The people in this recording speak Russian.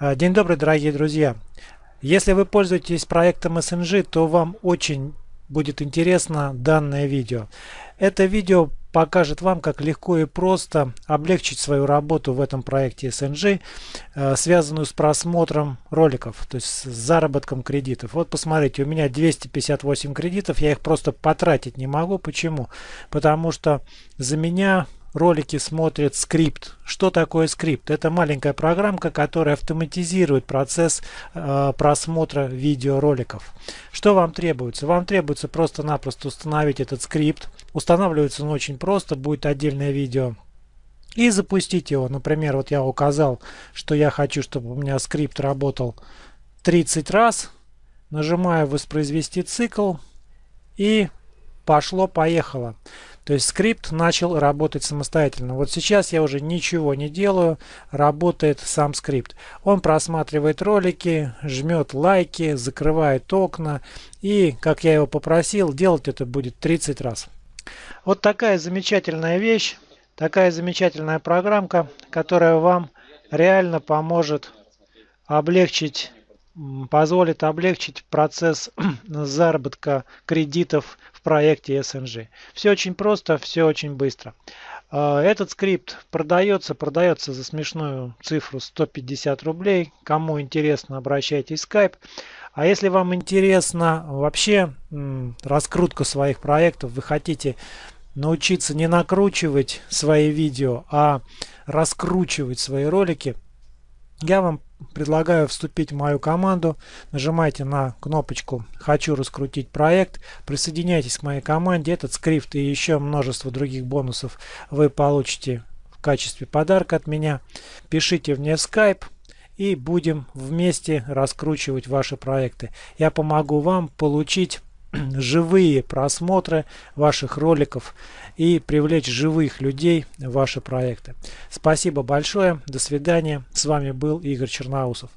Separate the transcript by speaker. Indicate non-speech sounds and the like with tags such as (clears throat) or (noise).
Speaker 1: А, день добрый, дорогие друзья! Если вы пользуетесь проектом SNG, то вам очень будет интересно данное видео. Это видео покажет вам, как легко и просто облегчить свою работу в этом проекте SNG, э, связанную с просмотром роликов, то есть с заработком кредитов. Вот посмотрите, у меня 258 кредитов, я их просто потратить не могу. Почему? Потому что за меня ролики смотрит скрипт. Что такое скрипт? Это маленькая программка, которая автоматизирует процесс э, просмотра видеороликов. Что вам требуется? Вам требуется просто-напросто установить этот скрипт. Устанавливается он очень просто, будет отдельное видео. И запустить его. Например, вот я указал, что я хочу, чтобы у меня скрипт работал 30 раз. Нажимаю воспроизвести цикл и пошло-поехало. То есть скрипт начал работать самостоятельно. Вот сейчас я уже ничего не делаю, работает сам скрипт. Он просматривает ролики, жмет лайки, закрывает окна и, как я его попросил, делать это будет 30 раз. Вот такая замечательная вещь, такая замечательная программка, которая вам реально поможет облегчить позволит облегчить процесс (clears throat) заработка кредитов в проекте SNG. Все очень просто, все очень быстро. А, этот скрипт продается, продается за смешную цифру 150 рублей. Кому интересно, обращайтесь в Skype. А если вам интересна вообще раскрутка своих проектов, вы хотите научиться не накручивать свои видео, а раскручивать свои ролики, я вам предлагаю вступить в мою команду. Нажимайте на кнопочку «Хочу раскрутить проект». Присоединяйтесь к моей команде. Этот скрипт и еще множество других бонусов вы получите в качестве подарка от меня. Пишите мне в Skype и будем вместе раскручивать ваши проекты. Я помогу вам получить (clears throat) живые просмотры ваших роликов и привлечь живых людей в ваши проекты. Спасибо большое. До свидания. С вами был Игорь Черноусов.